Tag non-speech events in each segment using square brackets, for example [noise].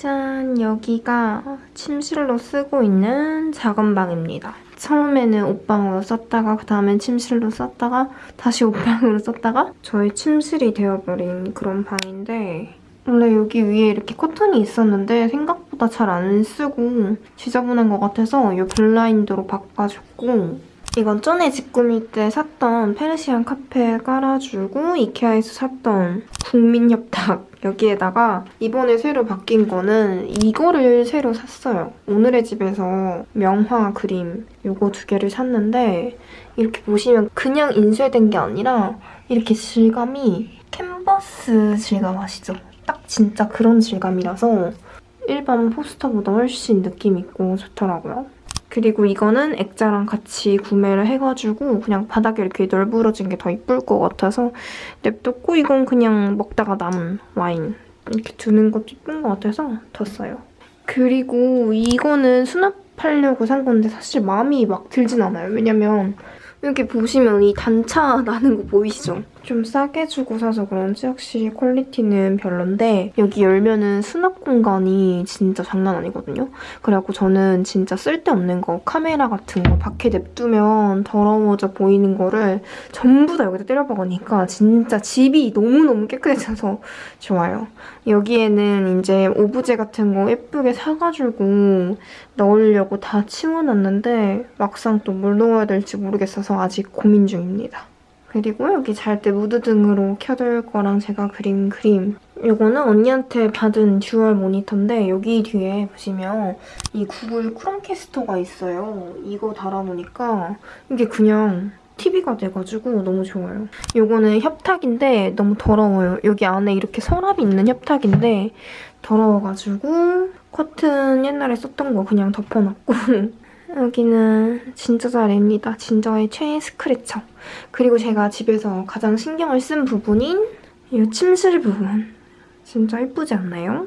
짠! 여기가 침실로 쓰고 있는 작은 방입니다. 처음에는 옷방으로 썼다가 그 다음엔 침실로 썼다가 다시 옷방으로 썼다가 저희 침실이 되어버린 그런 방인데 원래 여기 위에 이렇게 커튼이 있었는데 생각보다 잘 안 쓰고 지저분한 것 같아서 이 블라인드로 바꿔줬고 이건 전에 집 꾸밀 때 샀던 페르시안 카페 깔아주고 이케아에서 샀던 국민협탁 [laughs] 여기에다가 이번에 새로 바뀐 거는 이거를 새로 샀어요. 오늘의 집에서 명화 그림 이거 두 개를 샀는데 이렇게 보시면 그냥 인쇄된 게 아니라 이렇게 질감이 캔버스 질감 아시죠? 딱 진짜 그런 질감이라서 일반 포스터보다 훨씬 느낌 있고 좋더라고요. 그리고 이거는 액자랑 같이 구매를 해가지고 그냥 바닥에 이렇게 널브러진 게 더 이쁠 것 같아서 냅뒀고 이건 그냥 먹다가 남은 와인 이렇게 두는 것도 이쁜 것 같아서 뒀어요. 그리고 이거는 수납하려고 산 건데 사실 마음이 막 들진 않아요. 왜냐면 여기 보시면 이 단차 [laughs] 나는 거 보이시죠? 좀 싸게 주고 사서 그런지 확실히 퀄리티는 별론데 여기 열면은 수납 공간이 진짜 장난 아니거든요. 그래갖고 저는 진짜 쓸데없는 거 카메라 같은 거 밖에 냅두면 더러워져 보이는 거를 전부 다 여기다 때려 박으니까 진짜 집이 너무너무 깨끗해져서 좋아요. 여기에는 이제 오브제 같은 거 예쁘게 사가지고 넣으려고 다 치워놨는데 막상 또 뭘 넣어야 될지 모르겠어서 아직 고민 중입니다. 그리고 여기 잘 때 무드 등으로 켜둘 거랑 제가 그린 그림 이거는 언니한테 받은 dual 모니터인데 여기 뒤에 보시면 이 구글 크롬캐스터가 있어요. 이거 달아놓으니까 이게 그냥 TV가 돼가지고 너무 좋아요. 이거는 협탁인데 너무 더러워요. 여기 안에 이렇게 서랍이 있는 협탁인데 더러워가지고 커튼 옛날에 썼던 거 그냥 덮어놨고 [laughs] 여기는 진짜 잘입니다. 진저의 최애 스크래처. 그리고 제가 집에서 가장 신경을 쓴 부분인 이 침실 부분. 진짜 예쁘지 않나요?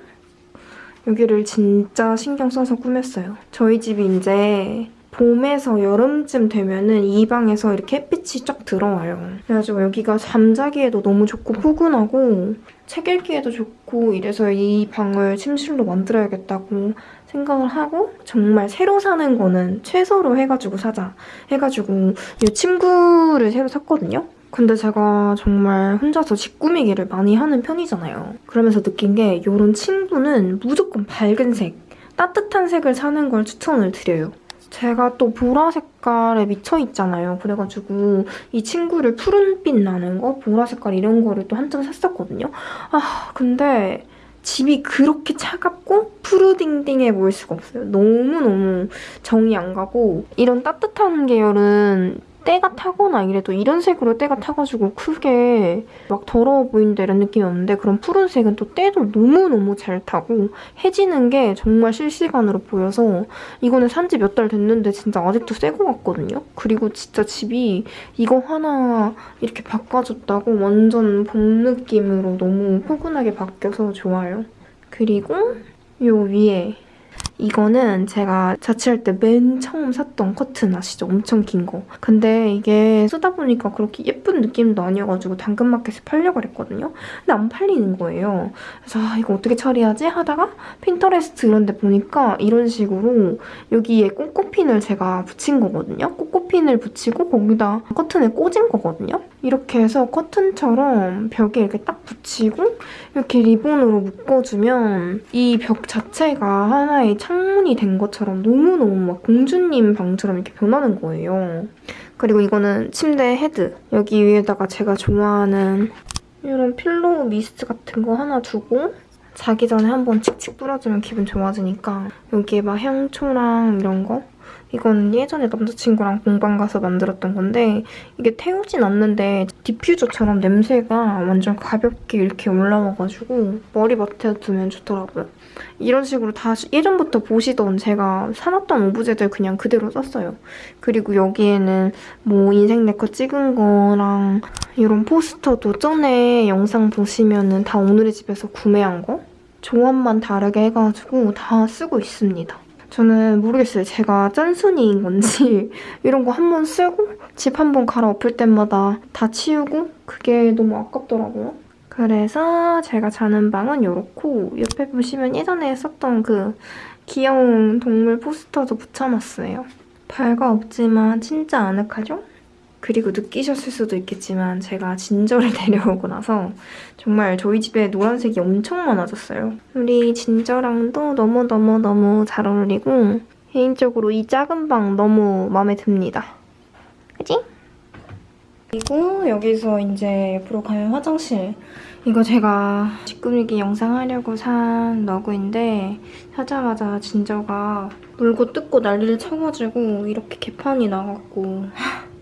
여기를 진짜 신경 써서 꾸몄어요. 저희 집이 이제 봄에서 여름쯤 되면은 이 방에서 이렇게 햇빛이 쫙 들어와요. 그래가지고 여기가 잠자기에도 너무 좋고 포근하고 책 읽기에도 좋고 이래서 이 방을 침실로 만들어야겠다고 생각을 하고 정말 새로 사는 거는 최소로 해가지고 사자 해가지고 이 침구를 새로 샀거든요. 근데 제가 정말 혼자서 집 꾸미기를 많이 하는 편이잖아요. 그러면서 느낀 게 이런 침구는 무조건 밝은 색, 따뜻한 색을 사는 걸 추천을 드려요. 제가 또 보라 색깔에 미쳐 있잖아요. 그래가지고 이 친구를 푸른빛 나는 거, 보라 색깔 이런 거를 또 한장 샀었거든요. 아 근데 집이 그렇게 차갑고 푸르딩딩해 보일 수가 없어요. 너무너무 정이 안 가고 이런 따뜻한 계열은 때가 타거나 이래도 이런 색으로 때가 타가지고 크게 막 더러워 보인다 이런 느낌이 없는데 그런 푸른색은 또 때도 너무너무 잘 타고 해지는 게 정말 실시간으로 보여서 이거는 산지 몇 달 됐는데 진짜 아직도 새 거 같거든요? 그리고 진짜 집이 이거 하나 이렇게 바꿔줬다고 완전 봄 느낌으로 너무 포근하게 바뀌어서 좋아요. 그리고 요 위에 이거는 제가 자취할 때 맨 처음 샀던 커튼 아시죠? 엄청 긴 거. 근데 이게 쓰다 보니까 그렇게 예쁜 느낌도 아니어가지고 당근마켓에 팔려고 그랬거든요. 근데 안 팔리는 거예요. 그래서 아, 이거 어떻게 처리하지? 하다가 핀터레스트 이런 데 보니까 이런 식으로 여기에 꼬꼬핀을 제가 붙인 거거든요. 꼬 꼬핀을 붙이고 거기다 커튼을 꽂은 거거든요. 이렇게 해서 커튼처럼 벽에 이렇게 딱 붙이고 이렇게 리본으로 묶어주면 이 벽 자체가 하나의 창문이 된 것처럼 너무너무 막 공주님 방처럼 이렇게 변하는 거예요. 그리고 이거는 침대 헤드. 여기 위에다가 제가 좋아하는 이런 pillow mist 같은 거 하나 두고 자기 전에 한번 칙칙 뿌려주면 기분 좋아지니까 여기에 막 향초랑 이런 거 이건 예전에 남자친구랑 공방 가서 만들었던 건데 이게 태우진 않는데 디퓨저처럼 냄새가 완전 가볍게 이렇게 올라와가지고 머리맡에 두면 좋더라고요. 이런 식으로 다 예전부터 보시던 제가 사놨던 오브제들 그냥 그대로 썼어요. 그리고 여기에는 뭐 인생 네컷 찍은 거랑 이런 포스터도 전에 영상 보시면은 다 오늘의 집에서 구매한 거? 조합만 다르게 해가지고 다 쓰고 있습니다. 저는 모르겠어요. 제가 짠순이인 건지 [laughs] 이런 거 한 번 쓰고 집 한 번 갈아엎을 때마다 다 치우고 그게 너무 아깝더라고요. 그래서 제가 자는 방은 이렇고 옆에 보시면 예전에 썼던 그 귀여운 동물 포스터도 붙여놨어요. 별거 없지만 진짜 아늑하죠? 그리고 느끼셨을 수도 있겠지만 제가 진저를 [laughs] 데려오고 나서 정말 저희 집에 노란색이 엄청 많아졌어요. 우리 진저랑도 너무너무너무 잘 어울리고 개인적으로 이 작은 방 너무 마음에 듭니다. 그지? 그리고 여기서 이제 옆으로 가면 화장실. 이거 제가 뒷꾸미기 영상 하려고 산 러그인데 사자마자 진저가 물고 뜯고 난리를 쳐가지고 이렇게 개판이 나갖고 [laughs]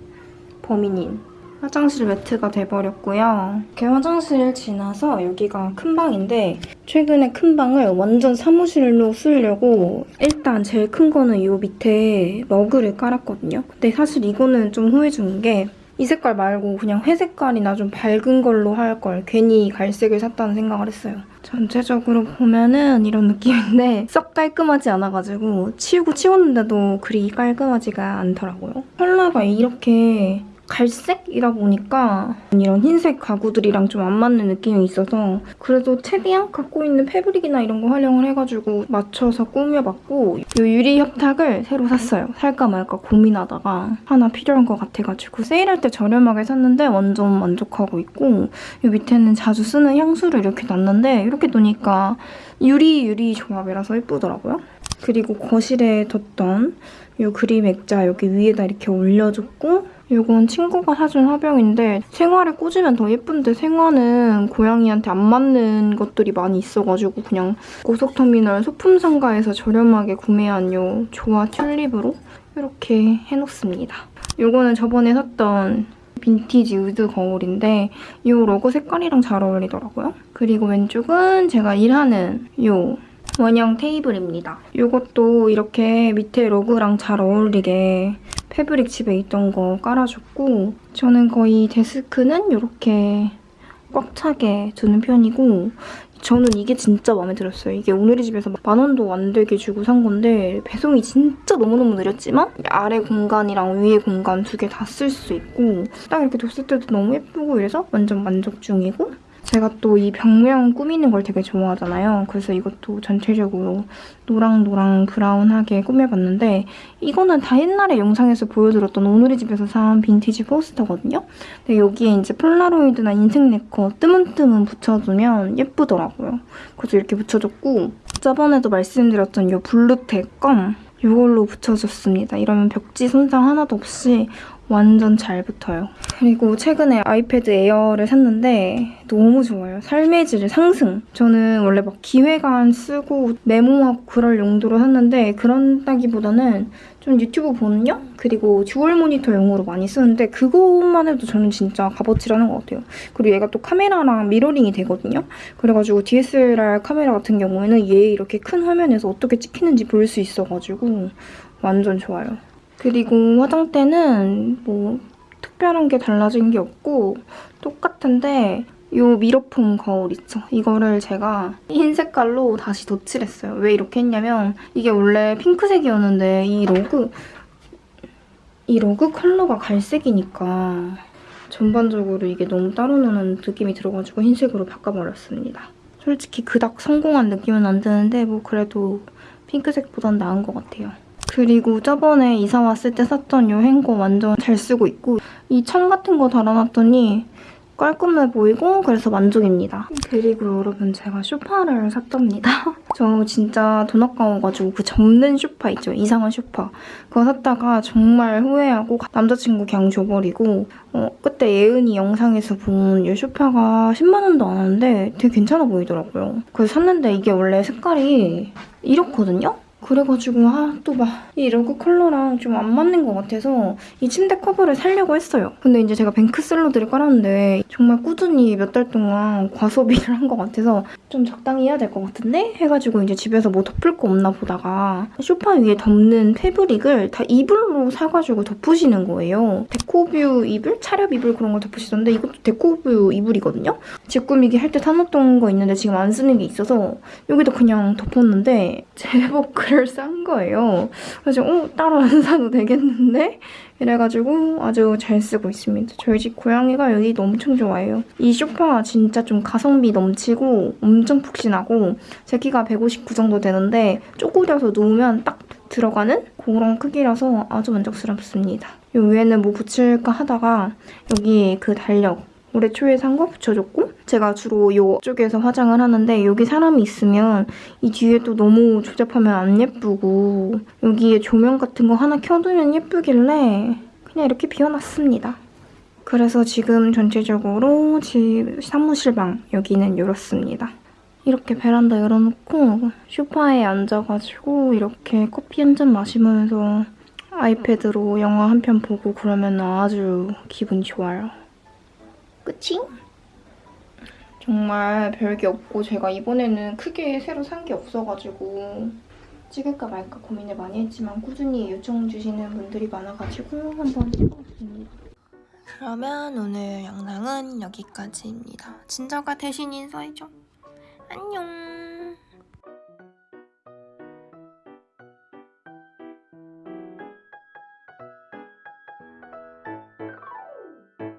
범인인 화장실 매트가 돼버렸고요. 이렇게 화장실 지나서 여기가 큰 방인데 최근에 큰 방을 완전 사무실로 쓰려고 일단 제일 큰 거는 이 밑에 러그를 깔았거든요. 근데 사실 이거는 좀 후회 중인 게이 색깔 말고 그냥 회색깔이나 좀 밝은 걸로 할 걸 괜히 갈색을 샀다는 생각을 했어요. 전체적으로 보면은 이런 느낌인데 썩 깔끔하지 않아가지고 치우고 치웠는데도 그리 깔끔하지가 않더라고요. 컬러가 이렇게 갈색이다 보니까 이런 흰색 가구들이랑 좀 안 맞는 느낌이 있어서 그래도 최대한 갖고 있는 패브릭이나 이런 거 활용을 해가지고 맞춰서 꾸며봤고 이 유리 협탁을 새로 샀어요. 살까 말까 고민하다가 하나 필요한 것 같아가지고 세일할 때 저렴하게 샀는데 완전 만족하고 있고 이 밑에는 자주 쓰는 향수를 이렇게 놨는데 이렇게 놓으니까 유리 유리 조합이라서 예쁘더라고요. 그리고 거실에 뒀던 이 그림 액자 여기 위에다 이렇게 올려줬고 이건 친구가 사준 화병인데 생화를 꽂으면 더 예쁜데 생화는 고양이한테 안 맞는 것들이 많이 있어가지고 그냥 고속터미널 소품상가에서 저렴하게 구매한 이 조화 튤립으로 이렇게 해놓습니다. 이거는 저번에 샀던 vintage wood 거울인데 이 러그 색깔이랑 잘 어울리더라고요. 그리고 왼쪽은 제가 일하는 이 원형 테이블입니다. 이것도 이렇게 밑에 러그랑 잘 어울리게 fabric 집에 있던 거 깔아줬고 저는 거의 데스크는 이렇게 꽉 차게 두는 편이고 저는 이게 진짜 마음에 들었어요. 이게 오늘의 집에서 만 원도 안 되게 주고 산 건데 배송이 진짜 너무너무 느렸지만 아래 공간이랑 위에 공간 두 개 다 쓸 수 있고 딱 이렇게 뒀을 때도 너무 예쁘고 이래서 완전 만족 중이고 제가 또 이 벽면 꾸미는 걸 되게 좋아하잖아요. 그래서 이것도 전체적으로 노랑노랑 브라운하게 꾸며봤는데 이거는 다 옛날에 영상에서 보여드렸던 오늘의 집에서 산 빈티지 포스터거든요. 근데 여기에 이제 폴라로이드나 인생 네커 뜨문뜨문 붙여주면 예쁘더라고요. 그래서 이렇게 붙여줬고 저번에도 말씀드렸던 이 블루텍 껌 이걸로 붙여줬습니다. 이러면 벽지 손상 하나도 없이 완전 잘 붙어요. 그리고 최근에 아이패드 에어를 샀는데 너무 좋아요. 삶의 질 상승. 저는 원래 막 기획안 쓰고 메모하고 그럴 용도로 샀는데 그런다기보다는 좀 유튜브 보는 용? 그리고 dual 모니터용으로 많이 쓰는데 그것만 해도 저는 진짜 값어치하는 것 같아요. 그리고 얘가 또 카메라랑 mirroring이 되거든요. 그래가지고 DSLR 카메라 같은 경우에는 얘 이렇게 큰 화면에서 어떻게 찍히는지 볼 수 있어가지고 완전 좋아요. 그리고 화장대는 뭐 특별한 게 달라진 게 없고 똑같은데 이 미러폼 거울 있죠? 이거를 제가 흰 색깔로 다시 덧칠했어요. 왜 이렇게 했냐면 이게 원래 핑크색이었는데 이 러그 이 러그 컬러가 갈색이니까 전반적으로 이게 너무 따로 노는 느낌이 들어가지고 흰색으로 바꿔버렸습니다. 솔직히 그닥 성공한 느낌은 안 드는데 뭐 그래도 핑크색보단 나은 것 같아요. 그리고 저번에 이사 왔을 때 샀던 이 행거 완전 잘 쓰고 있고 이 천 같은 거 달아놨더니 깔끔해 보이고 그래서 만족입니다. 그리고 여러분 제가 쇼파를 샀답니다. [laughs] 저 진짜 돈 아까워가지고 그 접는 쇼파 있죠? 이상한 쇼파. 그거 샀다가 정말 후회하고 남자친구 그냥 줘버리고 어, 그때 예은이 영상에서 본 이 쇼파가 10만 원도 안 하는데 되게 괜찮아 보이더라고요. 그래서 샀는데 이게 원래 색깔이 이렇거든요? 그래가지고 아 또 막 이 러그 컬러랑 좀 안 맞는 것 같아서 이 침대 커버를 살려고 했어요. 근데 이제 제가 뱅크 샐러드를 깔았는데 정말 꾸준히 몇 달 동안 과소비를 [laughs] 한 것 같아서 좀 적당히 해야 될 것 같은데? 해가지고 이제 집에서 뭐 덮을 거 없나 보다가 소파 위에 덮는 fabric을 다 이불로 사가지고 덮으시는 거예요. 데코뷰 이불? 차렵 이불 그런 걸 덮으시던데 이것도 데코뷰 이불이거든요? 집 꾸미기 할 때 사놓던 거 있는데 지금 안 쓰는 게 있어서 여기도 그냥 덮었는데 [laughs] 제법 그래 이거를 싼 거예요. 그래서 어 따로 안 사도 되겠는데? 이래가지고 아주 잘 쓰고 있습니다. 저희 집 고양이가 여기도 엄청 좋아해요. 이 소파가 진짜 좀 가성비 넘치고 엄청 푹신하고 제 키가 159 정도 되는데 쪼그려서 누우면 딱 들어가는 그런 크기라서 아주 만족스럽습니다. 이 위에는 뭐 붙일까 하다가 여기 그 달력 올해 초에 산 거 붙여줬고 제가 주로 이쪽에서 화장을 하는데 여기 사람이 있으면 이 뒤에 또 너무 조잡하면 안 예쁘고 여기에 조명 같은 거 하나 켜두면 예쁘길래 그냥 이렇게 비워놨습니다. 그래서 지금 전체적으로 집 사무실 방 여기는 이렇습니다. 이렇게 베란다 열어놓고 소파에 앉아가지고 이렇게 커피 한 잔 마시면서 아이패드로 영화 한 편 보고 그러면 아주 기분 좋아요. 끝이? 정말 별게 없고 제가 이번에는 크게 새로 산 게 없어가지고 찍을까 말까 고민을 많이 했지만 꾸준히 요청 주시는 분들이 많아가지고 한번 찍어봤습니다. 그러면 오늘 영상은 여기까지입니다. 진저가 대신 인사해줘. 안녕.